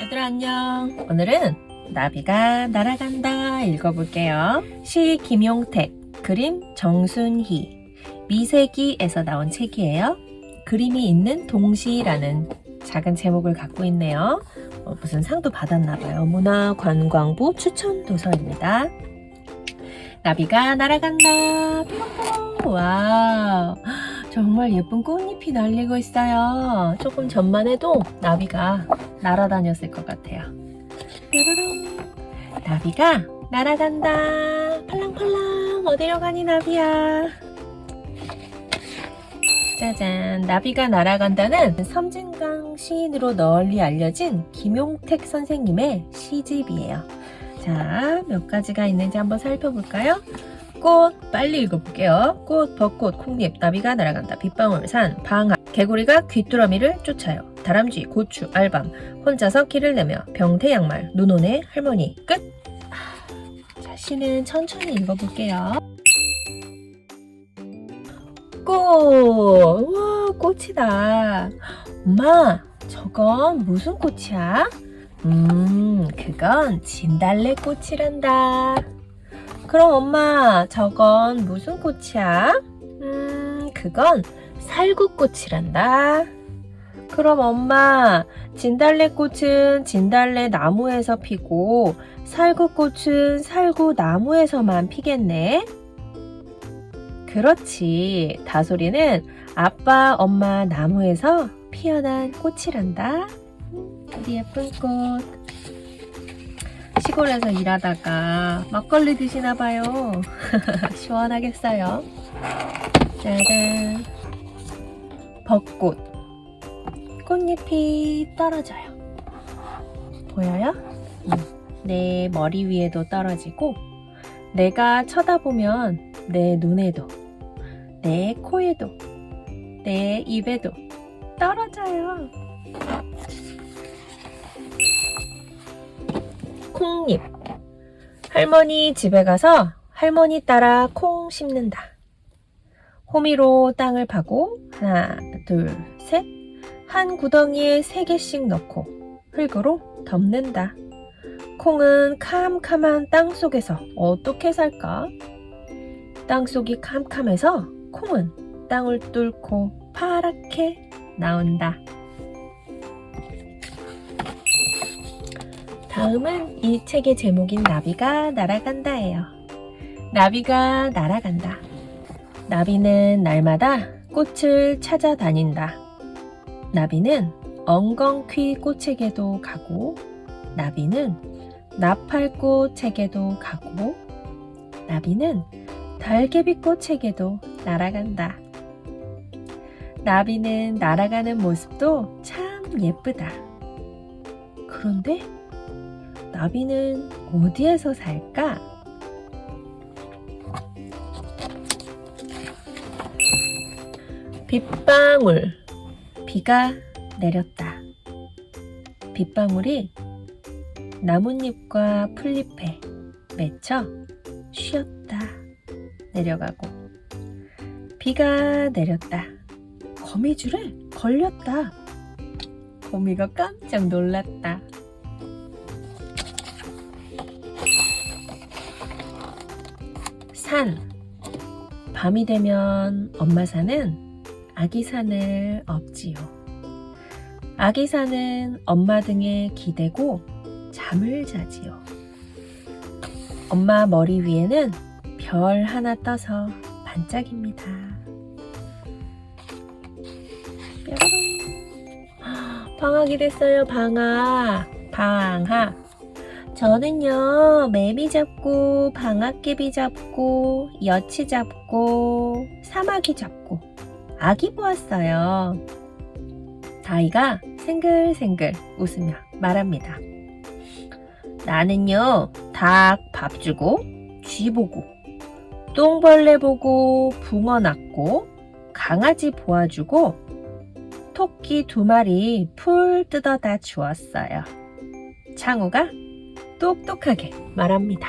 얘들아 안녕. 오늘은 나비가 날아간다 읽어볼게요. 시 김용택 그림 정순희. 미세기에서 나온 책이에요. 그림이 있는 동시라는 작은 제목을 갖고 있네요. 어, 무슨 상도 받았나봐요. 문화관광부 추천 도서입니다. 나비가 날아간다. 뾰로뾰로 와 정말 예쁜 꽃잎이 날리고 있어요. 조금 전만 해도 나비가 날아다녔을 것 같아요. 뾰로롱 나비가 날아간다. 팔랑팔랑. 어디로 가니 나비야? 짜잔. 나비가 날아간다는 섬진강 시인으로 널리 알려진 김용택 선생님의 시집이에요. 자 몇 가지가 있는지 한번 살펴볼까요 꽃 빨리 읽어볼게요. 꽃 벚꽃 콩잎 나비가 날아간다. 빗방울 산 방아. 개구리가 귀뚜라미를 쫓아요. 다람쥐 고추 알밤. 혼자서 길을 내며 병태 양말 눈오네 할머니. 끝. 자, 시는 천천히 읽어볼게요. 꽃! 와 꽃이다. 엄마 저건 무슨 꽃이야? 음 그건 진달래 꽃이란다 그럼 엄마 저건 무슨 꽃이야? 음 그건 살구꽃이란다. 그럼 엄마 진달래꽃은 진달래 나무에서 피고 살구꽃은 살구 나무에서만 피겠네. 그렇지. 다솔이는 아빠 엄마 나무에서 피어난 꽃이란다. 우리 예쁜 꽃 시골에서 일하다가 막걸리 드시나봐요. 시원하겠어요? 짜잔. 벚꽃. 꽃잎이 떨어져요. 보여요? 내 머리 위에도 떨어지고 내가 쳐다보면 내 눈에도 내 코에도 내 입에도 떨어져요 콩잎. 할머니 집에 가서 할머니 따라 콩 심는다. 호미로 땅을 파고 하나 둘 셋. 한 구덩이에 세 개씩 넣고 흙으로 덮는다. 콩은 캄캄한 땅 속에서 어떻게 살까? 땅 속이 캄캄해서 콩은 땅을 뚫고 파랗게 나온다 다음은 이 책의 제목인 나비가 날아간다예요. 나비가 날아간다. 나비는 날마다 꽃을 찾아다닌다. 나비는 엉겅퀴 꽃에게도 가고 나비는 나팔꽃에게도 가고 나비는 달개비 꽃에게도 날아간다. 나비는 날아가는 모습도 참 예쁘다. 그런데 나비는 어디에서 살까? 빗방울 비가 내렸다. 빗방울이 나뭇잎과 풀잎에 맺혀 쉬었다 내려가고 비가 내렸다. 거미줄에 걸렸다. 거미가 깜짝 놀랐다. 산. 밤이 되면 엄마 산은 아기 산을 업지요. 아기 산은 엄마 등에 기대고 잠을 자지요. 엄마 머리 위에는 별 하나 떠서 반짝입니다. 뾰로롱 방학이 됐어요 방학. 방학 저는요 매미 잡고 방앗개비 잡고 여치 잡고 사마귀 잡고 아기 보았어요. 다이가 생글생글 웃으며 말합니다. 나는요 닭 밥 주고 쥐 보고 똥벌레 보고 붕어 낳고 강아지 보아주고 토끼 두 마리 풀 뜯어다 주었어요. 창우가 똑똑하게 말합니다.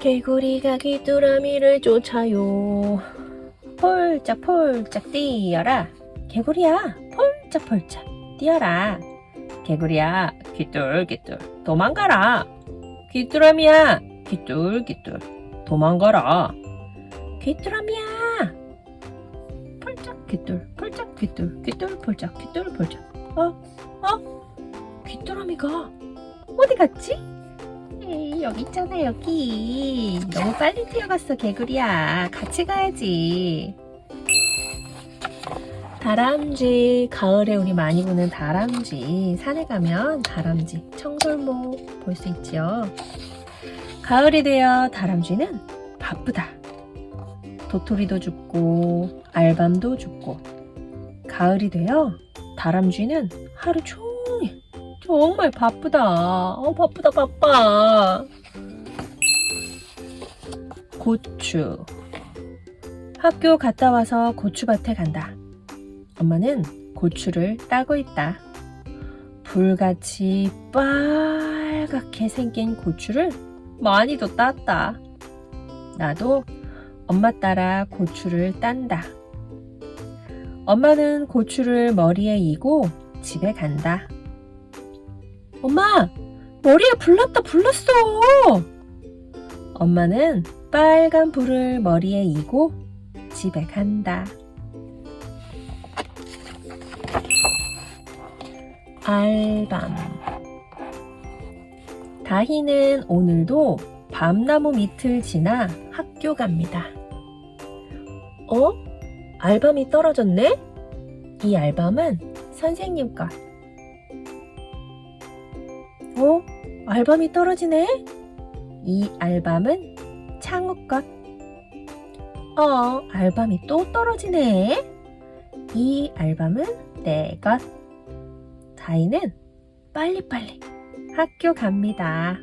개구리가 귀뚜라미를 쫓아요. 폴짝폴짝 뛰어라. 개구리야 폴짝폴짝 뛰어라 개구리야 귀뚤귀뚤 도망가라 귀뚜라미야 귀뚤귀뚤 도망가라 귀뚜라미야 폴짝 귀뚤 폴짝 귀뚤 귀뚤 폴짝 귀뚤 폴짝 어? 어? 귀뚜라미가. 어디 갔지? 에이, 여기 있잖아 여기. 너무 빨리 뛰어갔어 개구리야. 같이 가야지. 다람쥐 가을에 우리 많이 보는 다람쥐. 산에 가면 다람쥐 청설모 볼수 있지요. 가을이 되어 다람쥐는 바쁘다. 도토리도 죽고 알밤도 죽고. 가을이 되어 다람쥐는 하루 종일 정말 바쁘다 어 바쁘다 바빠 고추 학교 갔다 와서 고추밭에 간다 엄마는 고추를 따고 있다. 불같이 빨갛게 생긴 고추를 많이도 땄다. 나도 엄마 따라 고추를 딴다. 엄마는 고추를 머리에 이고 집에 간다. 엄마! 머리에 불났다 불났어! 엄마는 빨간 불을 머리에 이고 집에 간다. 알밤 다희는 오늘도 밤나무 밑을 지나 학교 갑니다. 어? 알밤이 떨어졌네? 이 알밤은 선생님 것. 어? 알밤이 떨어지네? 이 알밤은 창우 것. 어, 알밤이 또 떨어지네? 이 알밤은 내 것. 다이는 빨리빨리 학교 갑니다.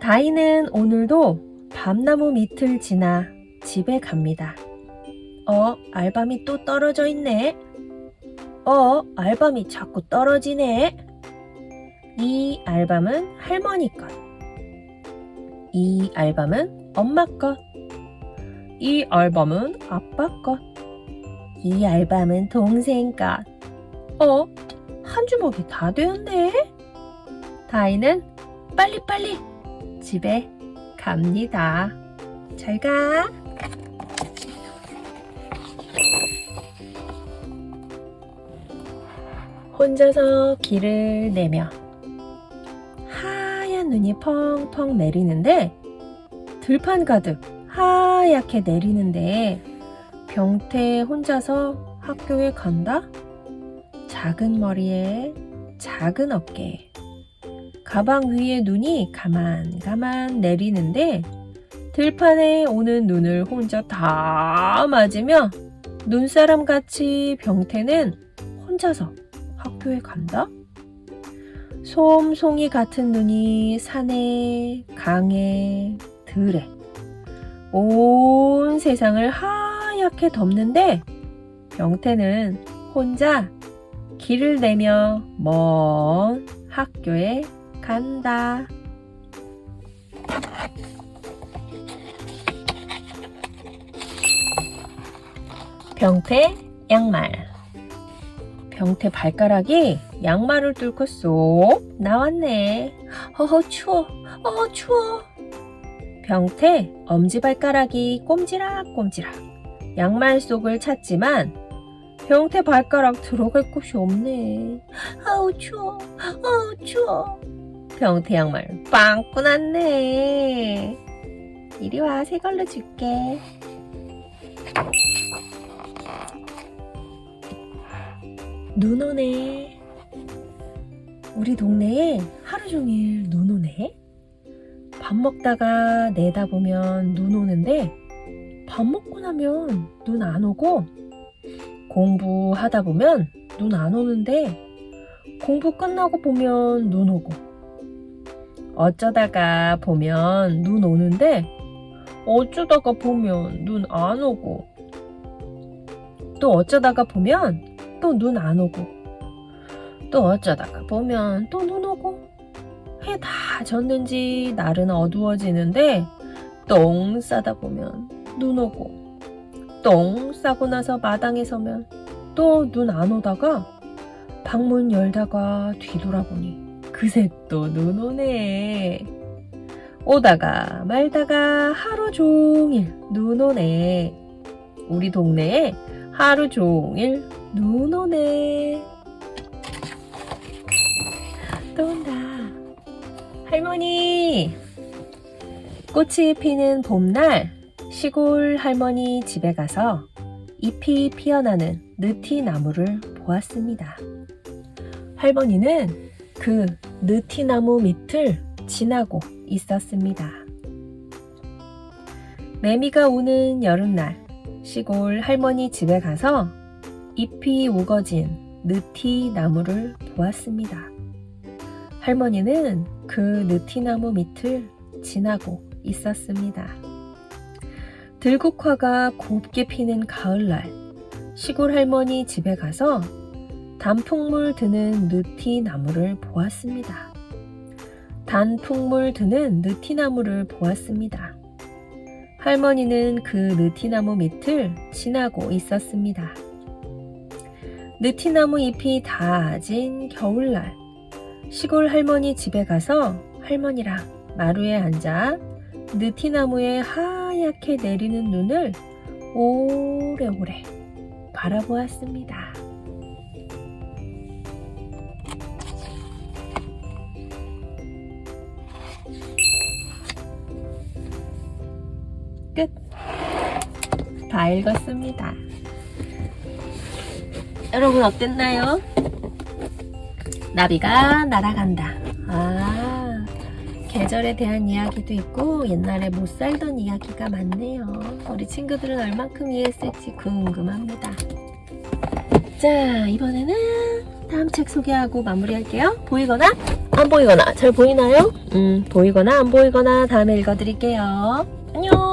다이는 오늘도 밤나무 밑을 지나 집에 갑니다. 어, 알밤이 또 떨어져 있네. 어, 알밤이 자꾸 떨어지네. 이 알밤은 할머니 것. 이 알밤은 엄마 것. 이 알밤은 아빠 것. 이 알밤은 동생 것. 어? 한 주먹이 다 되었네? 다이는 빨리빨리 집에 갑니다. 잘 가. 혼자서 길을 내며 하얀 눈이 펑펑 내리는데 들판 가득 하얗게 내리는데 병태 혼자서 학교에 간다? 작은 머리에 작은 어깨 가방 위에 눈이 가만 가만 내리는데 들판에 오는 눈을 혼자 다 맞으며 눈사람 같이 병태는 혼자서 학교에 간다? 솜송이 같은 눈이 산에 강에 들에 온 세상을 하얗게 덮는데 병태는 혼자 길을 내며 먼 학교에 간다. 병태 양말 병태 발가락이 양말을 뚫고 쏙 나왔네. 어허 추워. 어허 추워. 병태 엄지발가락이 꼼지락꼼지락 양말 속을 찾지만 병태 발가락 들어갈 곳이 없네. 아우 추워. 아우 추워. 병태 양말 빵 꾸 났네. 이리 와, 새 걸로 줄게. 눈 오네. 우리 동네에 하루 종일 눈 오네. 밥 먹다가 내다보면 눈 오는데 밥 먹고 나면 눈 안 오고 공부하다 보면 눈 안 오는데 공부 끝나고 보면 눈 오고 어쩌다가 보면 눈 오는데 어쩌다가 보면 눈 안 오고 또 어쩌다가 보면 또 눈 안 오고 또 어쩌다가 보면 또 눈 오고 해 다 졌는지 날은 어두워지는데 똥 싸다 보면 눈 오고 똥 싸고 나서 마당에 서면 또 눈 안 오다가 방문 열다가 뒤돌아보니 그새 또 눈 오네. 오다가 말다가 하루 종일 눈 오네. 우리 동네에 하루 종일 눈 오네. 또 온다. 할머니! 꽃이 피는 봄날 시골 할머니 집에 가서 잎이 피어나는 느티나무를 보았습니다. 할머니는 그 느티나무 밑을 지나고 있었습니다. 매미가 오는 여름날 시골 할머니 집에 가서 잎이 우거진 느티 나무를 보았습니다. 할머니는 그 느티나무 밑을 지나고 있었습니다. 들국화가 곱게 피는 가을날 시골 할머니 집에 가서 단풍물 드는 느티나무를 보았습니다. 단풍물 드는 느티나무를 보았습니다. 할머니는 그 느티나무 밑을 지나고 있었습니다. 느티나무 잎이 다진 겨울날 시골 할머니 집에 가서 할머니랑 마루에 앉아 느티나무에 하얗게 내리는 눈을 오래오래 바라보았습니다. 끝. 다 읽었습니다. 여러분 어땠나요? 나비가 날아간다. 아, 계절에 대한 이야기도 있고 옛날에 못 살던 이야기가 많네요. 우리 친구들은 얼만큼 이해했을지 궁금합니다. 자, 이번에는 다음 책 소개하고 마무리할게요. 보이거나 안 보이거나 잘 보이나요? 음, 보이거나 안 보이거나 다음에 읽어드릴게요. 안녕!